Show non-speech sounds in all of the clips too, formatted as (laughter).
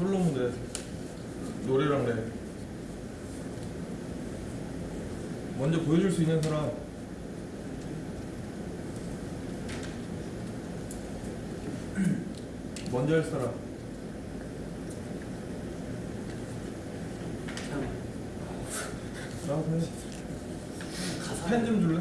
솔로 무대 노래랑 랩 먼저 보여줄 수 있는 사람 (clears throat) 먼저 할 사람 해. 펜좀 줄래?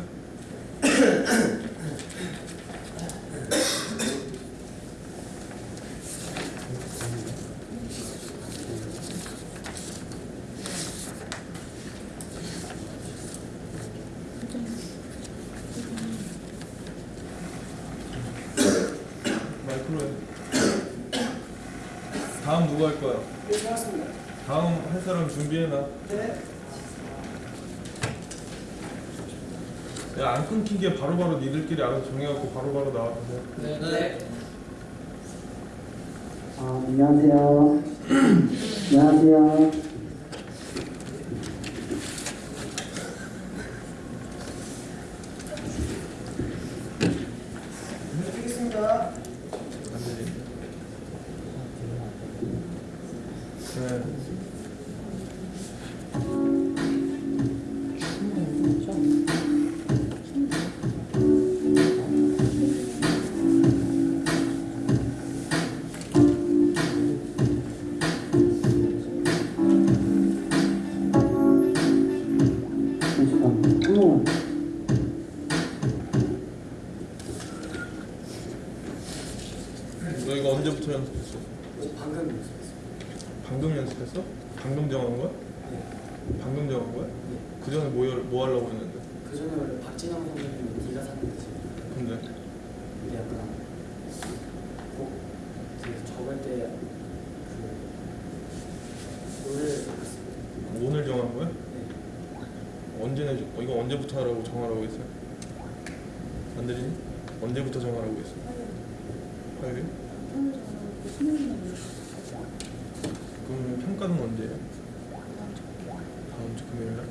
마이크로 해. 다음 누구 할 거야? 네. 다음 할 사람 준비해놔. 네. 야, 안 끊기게 바로 바로 니들끼리 알아서 정해갖고 바로바로 나와주세요. 네. 네. 아, 안녕하세요. (clears throat) 안녕하세요. 이거 언제부터 연습했어? 방금 연습했어요. 방금 연습했어? 방금 정한 거야? 방금 정한 거야? 그 전에 뭐, 열- 뭐 하려고 했는데? 그 전에 원래 박진영 선배님이 네가 샀는지 근데 이게 약간 꼭 되게 적을 때그 노래를 들었어요. 오늘 정한 거야? 네. 언제 내 어, 이거 언제부터 하라고 정하라고 했어? 안 들리니? 언제부터 정하라고 했어? 화요일? 그러면 평가는 언제예요? 다음 주 금요일 날?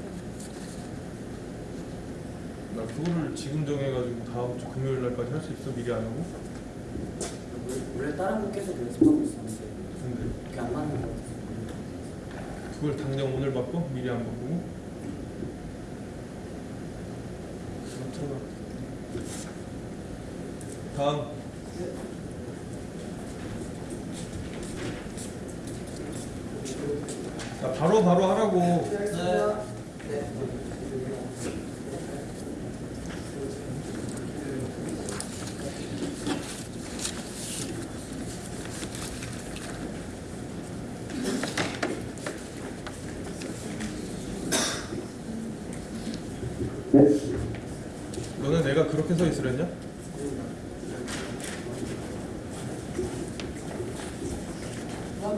나 그거를 지금 정해가지고 다음 주 금요일 날까지 할 수 있어? 미리 안 하고? 원래- 다른 곡 계속 연습하고 있었는데 근데 그게 안 맞는 것 같아서 그걸 당장 오늘 바꿔? 미리 안 바꾸고? 들어가 다음 야, 바로 바로 하라고 네. 네. 네. 너는 내가 그렇게 서 있으랬냐?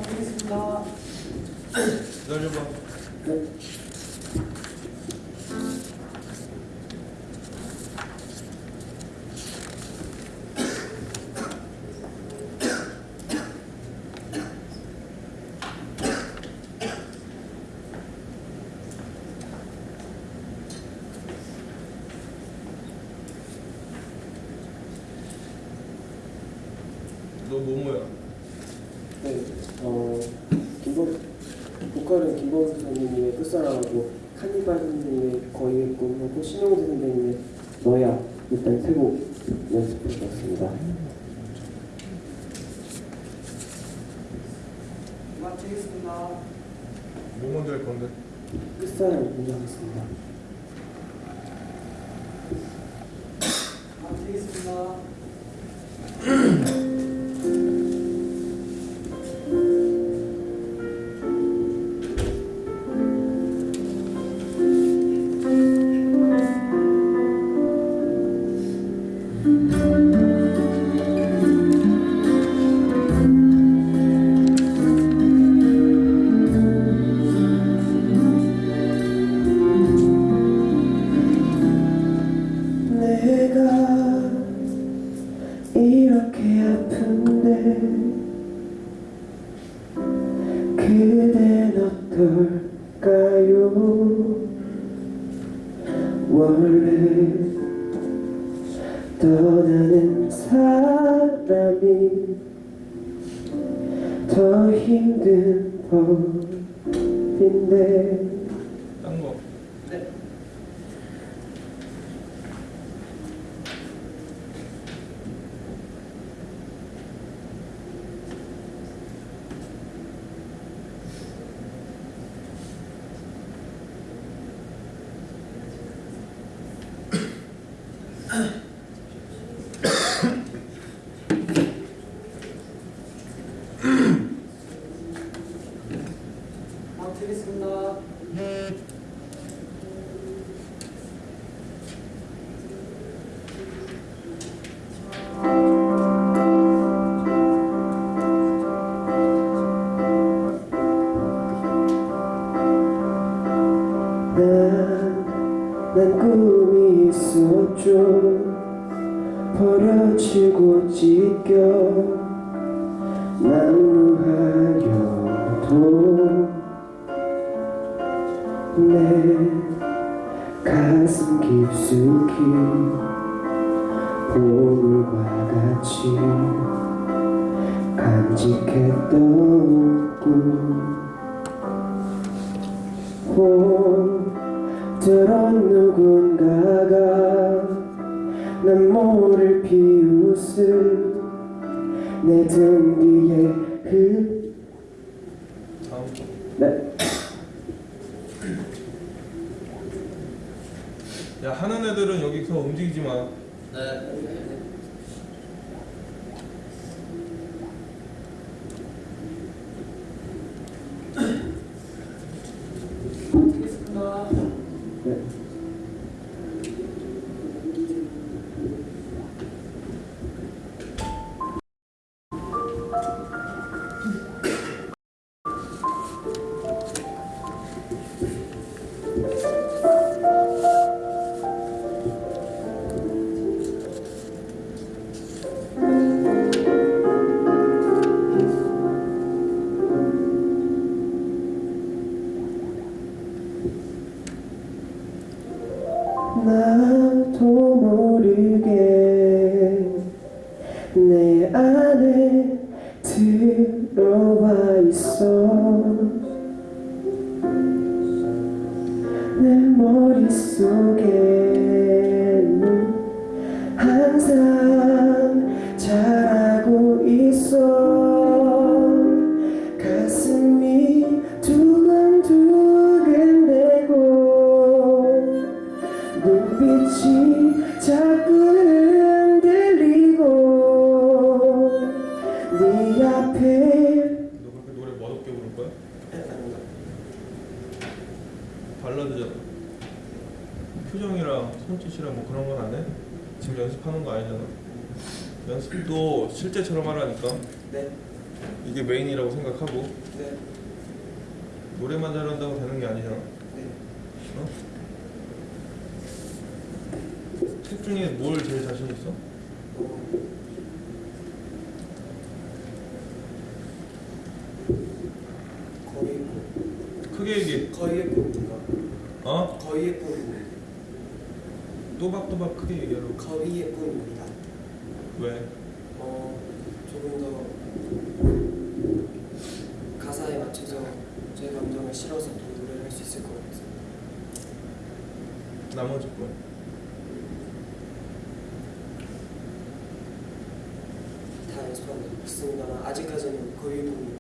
드리겠습니다. 기다려봐 네. 너 뭐뭐야? 네, 어, 김범, 보컬은 김범수 선생님의 끝사랑하고 카니발 선생님의 거의의 꿈하고 신용재 선생님의 너야 일단 세곡 연습해 봤습니다. 음악 드리겠습니다. 뭐 먼저 할 건데? 끝사랑 먼저 하겠습니다. 그댄 어떨까요 원래 떠나는 사람이 더 힘든 법인데 딴 거. 네. 버려지고 찢겨 난무하여도 내 가슴 깊숙이 보물과 같이 간직했던 꿈. 들은 누군가가 난 모를 비웃을 내등 뒤에 흙 다음 거. 네. 야 하는 애들은 여기서 움직이지 마. 네. 나도 모르게 머릿속에는 항상 잘하고 있어. 가슴이 두근두근대고 눈빛이 자꾸 손짓이랑 뭐 그런 건 안 해? 지금 연습하는 거 아니잖아. 연습도 실제처럼 하라니까. 네. 이게 메인이라고 생각하고 네. 노래만 잘한다고 되는 게 아니잖아. 네. 어? 책 중에 뭘 제일 자신 있어? 어, 거의 크게 얘기해. 거의의 꿈인가? 어? 거의의 꿈입니다. 또박또박 크게 얘기하라고. 거의의 꿈입니다. 왜? 어, 조금 더 가사에 맞춰서 제 감정을 실어서 또 노래를 할 수 있을 것 같아요. 나머지 거. 다 연습하고 있습니다만 아직까지는 거의